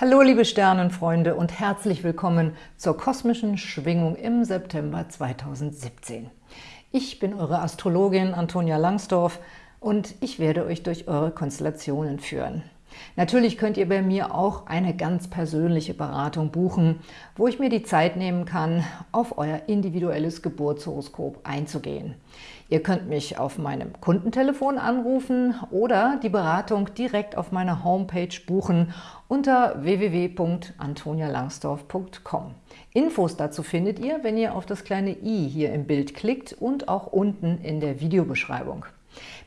Hallo liebe Sternenfreunde und herzlich willkommen zur kosmischen Schwingung im September 2017. Ich bin eure Astrologin Antonia Langsdorf und ich werde euch durch eure Konstellationen führen. Natürlich könnt ihr bei mir auch eine ganz persönliche Beratung buchen, wo ich mir die Zeit nehmen kann, auf euer individuelles Geburtshoroskop einzugehen. Ihr könnt mich auf meinem Kundentelefon anrufen oder die Beratung direkt auf meiner Homepage buchen unter www.antonialangsdorf.com. Infos dazu findet ihr, wenn ihr auf das kleine i hier im Bild klickt und auch unten in der Videobeschreibung.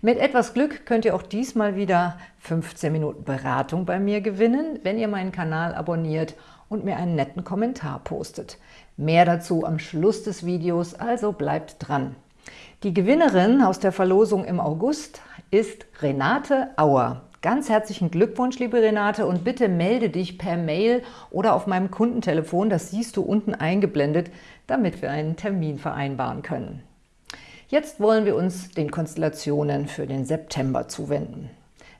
Mit etwas Glück könnt ihr auch diesmal wieder 15 Minuten Beratung bei mir gewinnen, wenn ihr meinen Kanal abonniert und mir einen netten Kommentar postet. Mehr dazu am Schluss des Videos, also bleibt dran. Die Gewinnerin aus der Verlosung im August ist Renate Auer. Ganz herzlichen Glückwunsch, liebe Renate, und bitte melde dich per Mail oder auf meinem Kundentelefon, das siehst du unten eingeblendet, damit wir einen Termin vereinbaren können. Jetzt wollen wir uns den Konstellationen für den September zuwenden.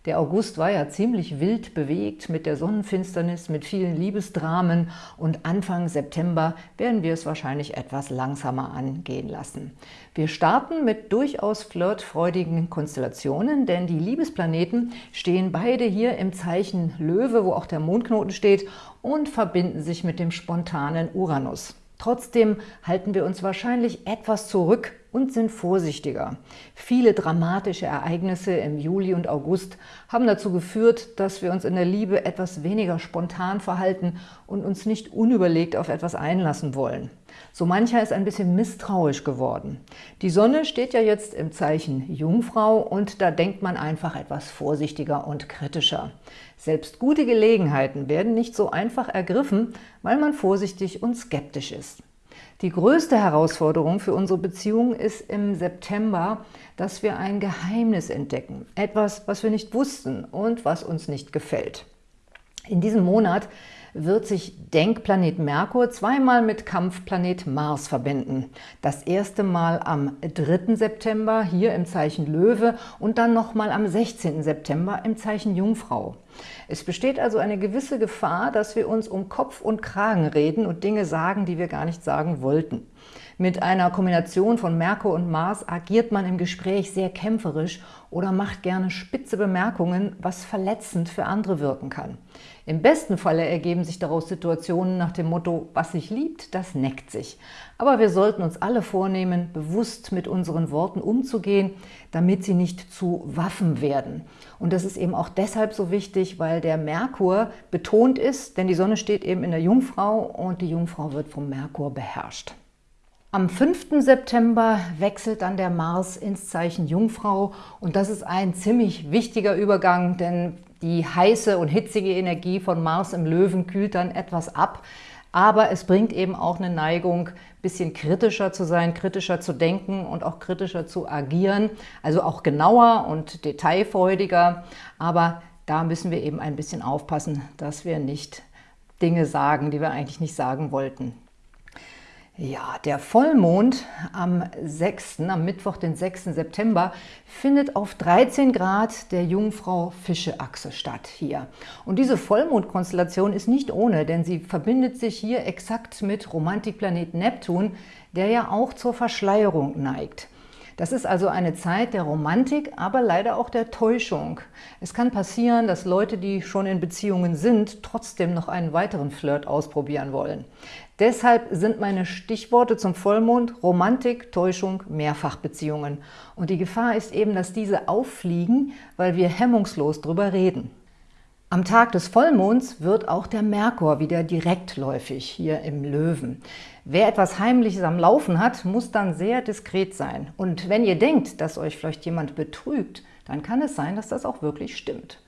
Der August war ja ziemlich wild bewegt mit der Sonnenfinsternis, mit vielen Liebesdramen und Anfang September werden wir es wahrscheinlich etwas langsamer angehen lassen. Wir starten mit durchaus flirtfreudigen Konstellationen, denn die Liebesplaneten stehen beide hier im Zeichen Löwe, wo auch der Mondknoten steht, und verbinden sich mit dem spontanen Uranus. Trotzdem halten wir uns wahrscheinlich etwas zurück und sind vorsichtiger. Viele dramatische Ereignisse im Juli und August haben dazu geführt, dass wir uns in der Liebe etwas weniger spontan verhalten und uns nicht unüberlegt auf etwas einlassen wollen. So mancher ist ein bisschen misstrauisch geworden. Die Sonne steht ja jetzt im Zeichen Jungfrau und da denkt man einfach etwas vorsichtiger und kritischer. Selbst gute Gelegenheiten werden nicht so einfach ergriffen, weil man vorsichtig und skeptisch ist. Die größte Herausforderung für unsere Beziehung ist im September, dass wir ein Geheimnis entdecken. Etwas, was wir nicht wussten und was uns nicht gefällt. In diesem Monat wird sich Denkplanet Merkur zweimal mit Kampfplanet Mars verbinden. Das erste Mal am 3. September hier im Zeichen Löwe und dann nochmal am 16. September im Zeichen Jungfrau. Es besteht also eine gewisse Gefahr, dass wir uns um Kopf und Kragen reden und Dinge sagen, die wir gar nicht sagen wollten. Mit einer Kombination von Merkur und Mars agiert man im Gespräch sehr kämpferisch oder macht gerne spitze Bemerkungen, was verletzend für andere wirken kann. Im besten Falle ergeben sich daraus Situationen nach dem Motto, was sich liebt, das neckt sich. Aber wir sollten uns alle vornehmen, bewusst mit unseren Worten umzugehen, damit sie nicht zu Waffen werden. Und das ist eben auch deshalb so wichtig, weil der Merkur betont ist, denn die Sonne steht eben in der Jungfrau und die Jungfrau wird vom Merkur beherrscht. Am 5. September wechselt dann der Mars ins Zeichen Jungfrau und das ist ein ziemlich wichtiger Übergang, denn die heiße und hitzige Energie von Mars im Löwen kühlt dann etwas ab, aber es bringt eben auch eine Neigung, ein bisschen kritischer zu sein, kritischer zu denken und auch kritischer zu agieren, also auch genauer und detailfreudiger, aber da müssen wir eben ein bisschen aufpassen, dass wir nicht Dinge sagen, die wir eigentlich nicht sagen wollten. Ja, der Vollmond am 6., am Mittwoch, den 6. September, findet auf 13 Grad der Jungfrau-Fische-Achse statt hier. Und diese Vollmondkonstellation ist nicht ohne, denn sie verbindet sich hier exakt mit Romantikplanet Neptun, der ja auch zur Verschleierung neigt. Das ist also eine Zeit der Romantik, aber leider auch der Täuschung. Es kann passieren, dass Leute, die schon in Beziehungen sind, trotzdem noch einen weiteren Flirt ausprobieren wollen. Deshalb sind meine Stichworte zum Vollmond Romantik, Täuschung, Mehrfachbeziehungen. Und die Gefahr ist eben, dass diese auffliegen, weil wir hemmungslos drüber reden. Am Tag des Vollmonds wird auch der Merkur wieder direktläufig hier im Löwen. Wer etwas Heimliches am Laufen hat, muss dann sehr diskret sein. Und wenn ihr denkt, dass euch vielleicht jemand betrügt, dann kann es sein, dass das auch wirklich stimmt.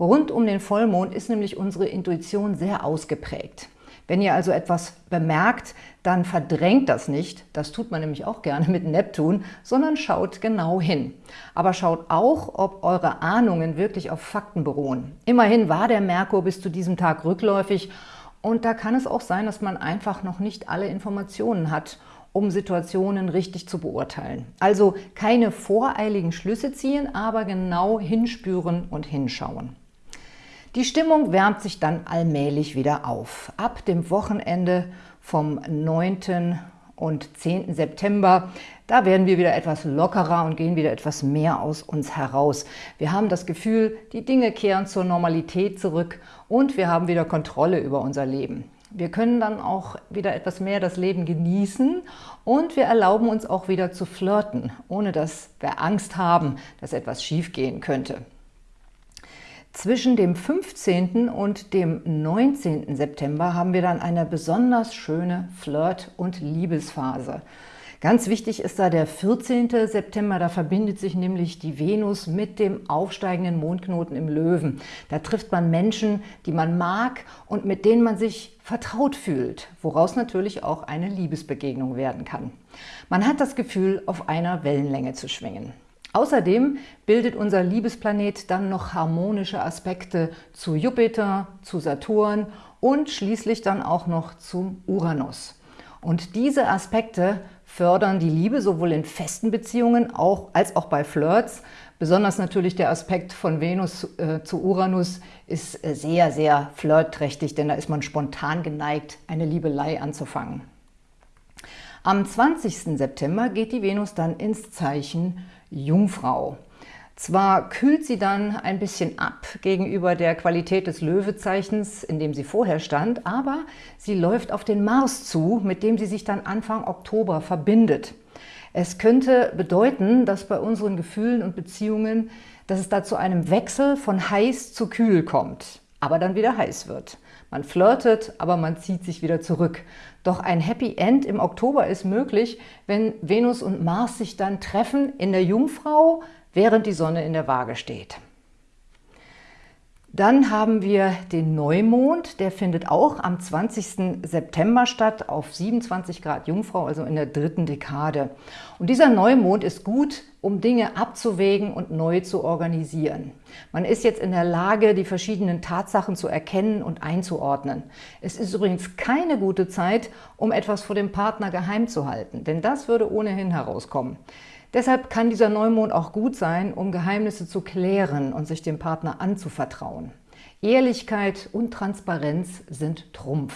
Rund um den Vollmond ist nämlich unsere Intuition sehr ausgeprägt. Wenn ihr also etwas bemerkt, dann verdrängt das nicht, das tut man nämlich auch gerne mit Neptun, sondern schaut genau hin. Aber schaut auch, ob eure Ahnungen wirklich auf Fakten beruhen. Immerhin war der Merkur bis zu diesem Tag rückläufig und da kann es auch sein, dass man einfach noch nicht alle Informationen hat, um Situationen richtig zu beurteilen. Also keine voreiligen Schlüsse ziehen, aber genau hinspüren und hinschauen. Die Stimmung wärmt sich dann allmählich wieder auf. Ab dem Wochenende vom 9. und 10. September, da werden wir wieder etwas lockerer und gehen wieder etwas mehr aus uns heraus. Wir haben das Gefühl, die Dinge kehren zur Normalität zurück und wir haben wieder Kontrolle über unser Leben. Wir können dann auch wieder etwas mehr das Leben genießen und wir erlauben uns auch wieder zu flirten, ohne dass wir Angst haben, dass etwas schiefgehen könnte. Zwischen dem 15. und dem 19. September haben wir dann eine besonders schöne Flirt- und Liebesphase. Ganz wichtig ist da der 14. September, da verbindet sich nämlich die Venus mit dem aufsteigenden Mondknoten im Löwen. Da trifft man Menschen, die man mag und mit denen man sich vertraut fühlt, woraus natürlich auch eine Liebesbegegnung werden kann. Man hat das Gefühl, auf einer Wellenlänge zu schwingen. Außerdem bildet unser Liebesplanet dann noch harmonische Aspekte zu Jupiter, zu Saturn und schließlich dann auch noch zum Uranus. Und diese Aspekte fördern die Liebe sowohl in festen Beziehungen auch, als auch bei Flirts. Besonders natürlich der Aspekt von Venus äh, zu Uranus ist äh, sehr, sehr flirtträchtig, denn da ist man spontan geneigt, eine Liebelei anzufangen. Am 20. September geht die Venus dann ins Zeichen Jungfrau. Zwar kühlt sie dann ein bisschen ab gegenüber der Qualität des Löwezeichens, in dem sie vorher stand, aber sie läuft auf den Mars zu, mit dem sie sich dann Anfang Oktober verbindet. Es könnte bedeuten, dass bei unseren Gefühlen und Beziehungen, dass es da zu einem Wechsel von heiß zu kühl kommt, aber dann wieder heiß wird. Man flirtet, aber man zieht sich wieder zurück. Doch ein Happy End im Oktober ist möglich, wenn Venus und Mars sich dann treffen in der Jungfrau, während die Sonne in der Waage steht. Dann haben wir den Neumond, der findet auch am 20. September statt, auf 27 Grad Jungfrau, also in der dritten Dekade. Und dieser Neumond ist gut, um Dinge abzuwägen und neu zu organisieren. Man ist jetzt in der Lage, die verschiedenen Tatsachen zu erkennen und einzuordnen. Es ist übrigens keine gute Zeit, um etwas vor dem Partner geheim zu halten, denn das würde ohnehin herauskommen. Deshalb kann dieser Neumond auch gut sein, um Geheimnisse zu klären und sich dem Partner anzuvertrauen. Ehrlichkeit und Transparenz sind Trumpf.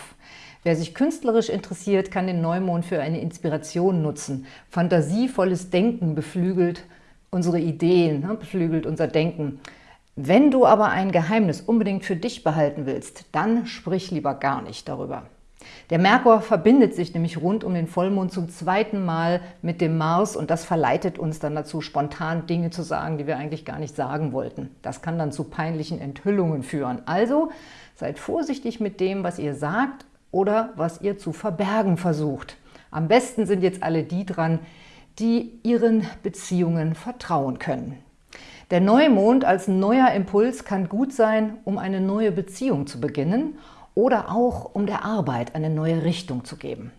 Wer sich künstlerisch interessiert, kann den Neumond für eine Inspiration nutzen. Fantasievolles Denken beflügelt unsere Ideen, ne, beflügelt unser Denken. Wenn du aber ein Geheimnis unbedingt für dich behalten willst, dann sprich lieber gar nicht darüber. Der Merkur verbindet sich nämlich rund um den Vollmond zum zweiten Mal mit dem Mars und das verleitet uns dann dazu, spontan Dinge zu sagen, die wir eigentlich gar nicht sagen wollten. Das kann dann zu peinlichen Enthüllungen führen. Also seid vorsichtig mit dem, was ihr sagt oder was ihr zu verbergen versucht. Am besten sind jetzt alle die dran, die ihren Beziehungen vertrauen können. Der Neumond als neuer Impuls kann gut sein, um eine neue Beziehung zu beginnen oder auch um der Arbeit eine neue Richtung zu geben.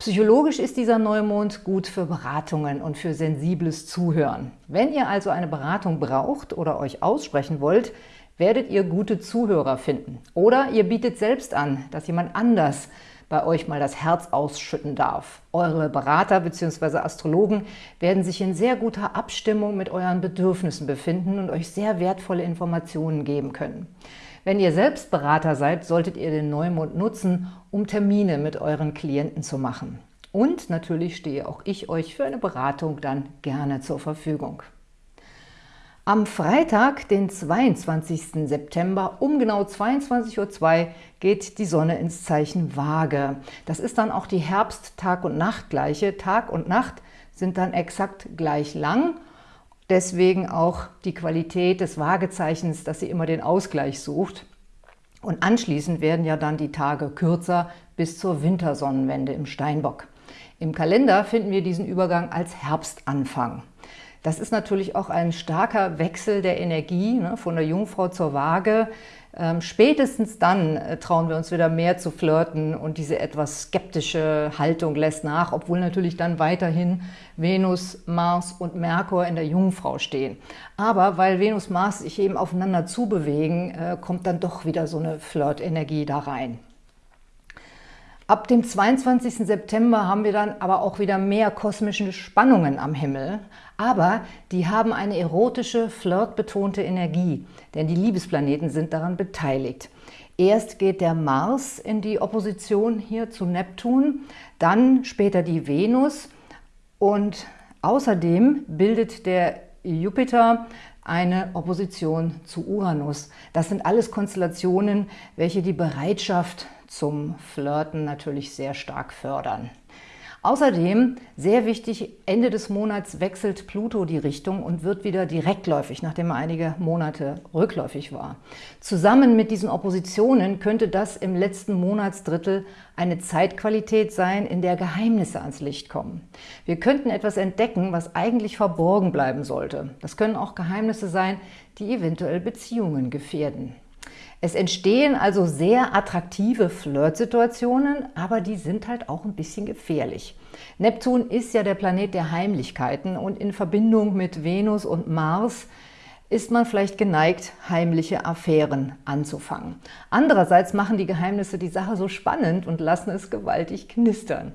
Psychologisch ist dieser Neumond gut für Beratungen und für sensibles Zuhören. Wenn ihr also eine Beratung braucht oder euch aussprechen wollt, werdet ihr gute Zuhörer finden. Oder ihr bietet selbst an, dass jemand anders bei euch mal das Herz ausschütten darf. Eure Berater bzw. Astrologen werden sich in sehr guter Abstimmung mit euren Bedürfnissen befinden und euch sehr wertvolle Informationen geben können. Wenn ihr selbst Berater seid, solltet ihr den Neumond nutzen, um Termine mit euren Klienten zu machen. Und natürlich stehe auch ich euch für eine Beratung dann gerne zur Verfügung. Am Freitag, den 22. September um genau 22.02 Uhr geht die Sonne ins Zeichen Waage. Das ist dann auch die Herbst-Tag- und Nachtgleiche. Tag und Nacht sind dann exakt gleich lang Deswegen auch die Qualität des Waagezeichens, dass sie immer den Ausgleich sucht. Und anschließend werden ja dann die Tage kürzer bis zur Wintersonnenwende im Steinbock. Im Kalender finden wir diesen Übergang als Herbstanfang. Das ist natürlich auch ein starker Wechsel der Energie ne, von der Jungfrau zur Waage. Ähm, spätestens dann äh, trauen wir uns wieder mehr zu flirten und diese etwas skeptische Haltung lässt nach, obwohl natürlich dann weiterhin Venus, Mars und Merkur in der Jungfrau stehen. Aber weil Venus, Mars sich eben aufeinander zubewegen, äh, kommt dann doch wieder so eine Flirtenergie da rein. Ab dem 22. September haben wir dann aber auch wieder mehr kosmische Spannungen am Himmel. Aber die haben eine erotische, flirtbetonte Energie, denn die Liebesplaneten sind daran beteiligt. Erst geht der Mars in die Opposition hier zu Neptun, dann später die Venus und außerdem bildet der Jupiter eine Opposition zu Uranus. Das sind alles Konstellationen, welche die Bereitschaft zum Flirten natürlich sehr stark fördern. Außerdem, sehr wichtig, Ende des Monats wechselt Pluto die Richtung und wird wieder direktläufig, nachdem er einige Monate rückläufig war. Zusammen mit diesen Oppositionen könnte das im letzten Monatsdrittel eine Zeitqualität sein, in der Geheimnisse ans Licht kommen. Wir könnten etwas entdecken, was eigentlich verborgen bleiben sollte. Das können auch Geheimnisse sein, die eventuell Beziehungen gefährden. Es entstehen also sehr attraktive Flirtsituationen, aber die sind halt auch ein bisschen gefährlich. Neptun ist ja der Planet der Heimlichkeiten und in Verbindung mit Venus und Mars ist man vielleicht geneigt, heimliche Affären anzufangen. Andererseits machen die Geheimnisse die Sache so spannend und lassen es gewaltig knistern.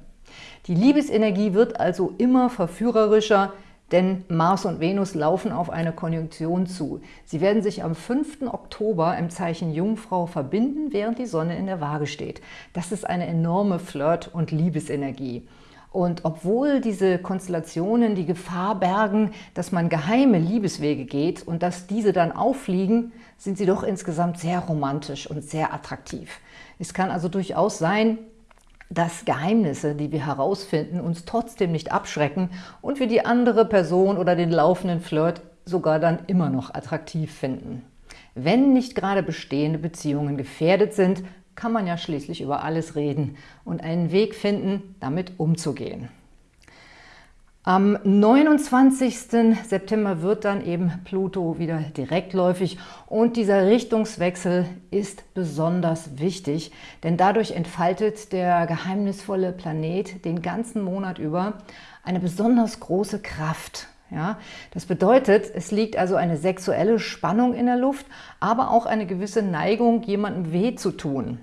Die Liebesenergie wird also immer verführerischer, denn Mars und Venus laufen auf eine Konjunktion zu. Sie werden sich am 5. Oktober im Zeichen Jungfrau verbinden, während die Sonne in der Waage steht. Das ist eine enorme Flirt- und Liebesenergie. Und obwohl diese Konstellationen die Gefahr bergen, dass man geheime Liebeswege geht und dass diese dann auffliegen, sind sie doch insgesamt sehr romantisch und sehr attraktiv. Es kann also durchaus sein, dass Geheimnisse, die wir herausfinden, uns trotzdem nicht abschrecken und wir die andere Person oder den laufenden Flirt sogar dann immer noch attraktiv finden. Wenn nicht gerade bestehende Beziehungen gefährdet sind, kann man ja schließlich über alles reden und einen Weg finden, damit umzugehen. Am 29. September wird dann eben Pluto wieder direktläufig und dieser Richtungswechsel ist besonders wichtig, denn dadurch entfaltet der geheimnisvolle Planet den ganzen Monat über eine besonders große Kraft. Ja, das bedeutet, es liegt also eine sexuelle Spannung in der Luft, aber auch eine gewisse Neigung, jemandem weh zu tun.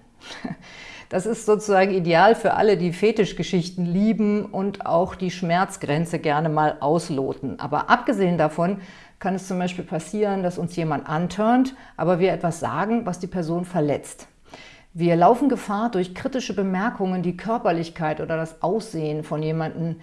Das ist sozusagen ideal für alle, die Fetischgeschichten lieben und auch die Schmerzgrenze gerne mal ausloten. Aber abgesehen davon kann es zum Beispiel passieren, dass uns jemand antörnt, aber wir etwas sagen, was die Person verletzt. Wir laufen Gefahr, durch kritische Bemerkungen die Körperlichkeit oder das Aussehen von jemandem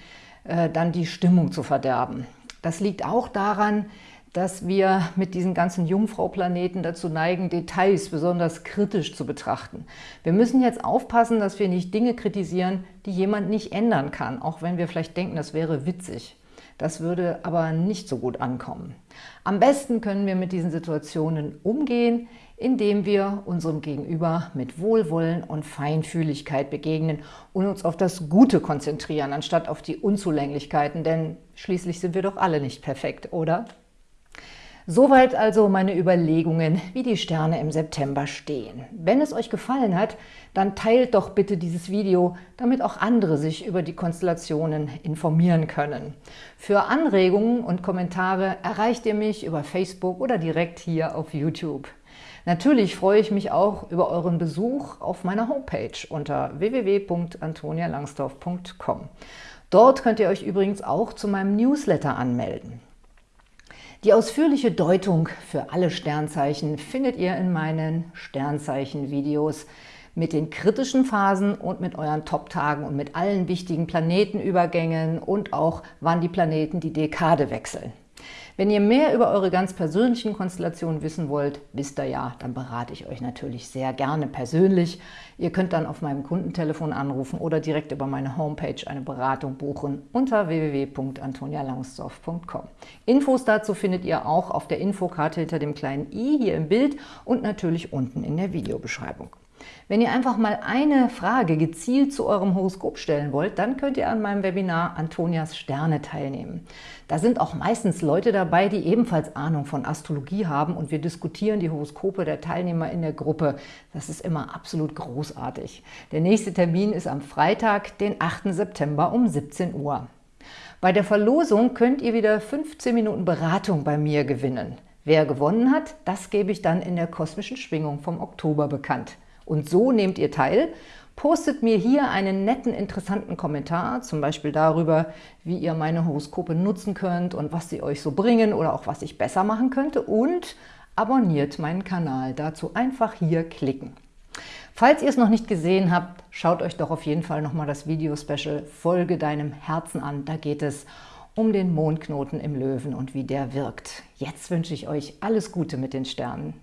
äh, dann die Stimmung zu verderben. Das liegt auch daran, dass wir mit diesen ganzen Jungfrau-Planeten dazu neigen, Details besonders kritisch zu betrachten. Wir müssen jetzt aufpassen, dass wir nicht Dinge kritisieren, die jemand nicht ändern kann, auch wenn wir vielleicht denken, das wäre witzig. Das würde aber nicht so gut ankommen. Am besten können wir mit diesen Situationen umgehen, indem wir unserem Gegenüber mit Wohlwollen und Feinfühligkeit begegnen und uns auf das Gute konzentrieren, anstatt auf die Unzulänglichkeiten, denn schließlich sind wir doch alle nicht perfekt, oder? Soweit also meine Überlegungen, wie die Sterne im September stehen. Wenn es euch gefallen hat, dann teilt doch bitte dieses Video, damit auch andere sich über die Konstellationen informieren können. Für Anregungen und Kommentare erreicht ihr mich über Facebook oder direkt hier auf YouTube. Natürlich freue ich mich auch über euren Besuch auf meiner Homepage unter www.antonialangsdorf.com. Dort könnt ihr euch übrigens auch zu meinem Newsletter anmelden. Die ausführliche Deutung für alle Sternzeichen findet ihr in meinen Sternzeichen-Videos mit den kritischen Phasen und mit euren Top-Tagen und mit allen wichtigen Planetenübergängen und auch wann die Planeten die Dekade wechseln. Wenn ihr mehr über eure ganz persönlichen Konstellationen wissen wollt, wisst ihr ja, dann berate ich euch natürlich sehr gerne persönlich. Ihr könnt dann auf meinem Kundentelefon anrufen oder direkt über meine Homepage eine Beratung buchen unter www.antonialangsdorf.com. Infos dazu findet ihr auch auf der Infokarte hinter dem kleinen i hier im Bild und natürlich unten in der Videobeschreibung. Wenn ihr einfach mal eine Frage gezielt zu eurem Horoskop stellen wollt, dann könnt ihr an meinem Webinar Antonias Sterne teilnehmen. Da sind auch meistens Leute dabei, die ebenfalls Ahnung von Astrologie haben und wir diskutieren die Horoskope der Teilnehmer in der Gruppe. Das ist immer absolut großartig. Der nächste Termin ist am Freitag, den 8. September um 17 Uhr. Bei der Verlosung könnt ihr wieder 15 Minuten Beratung bei mir gewinnen. Wer gewonnen hat, das gebe ich dann in der kosmischen Schwingung vom Oktober bekannt. Und so nehmt ihr teil. Postet mir hier einen netten, interessanten Kommentar, zum Beispiel darüber, wie ihr meine Horoskope nutzen könnt und was sie euch so bringen oder auch was ich besser machen könnte und abonniert meinen Kanal. Dazu einfach hier klicken. Falls ihr es noch nicht gesehen habt, schaut euch doch auf jeden Fall nochmal das Video-Special Folge deinem Herzen an. Da geht es um den Mondknoten im Löwen und wie der wirkt. Jetzt wünsche ich euch alles Gute mit den Sternen.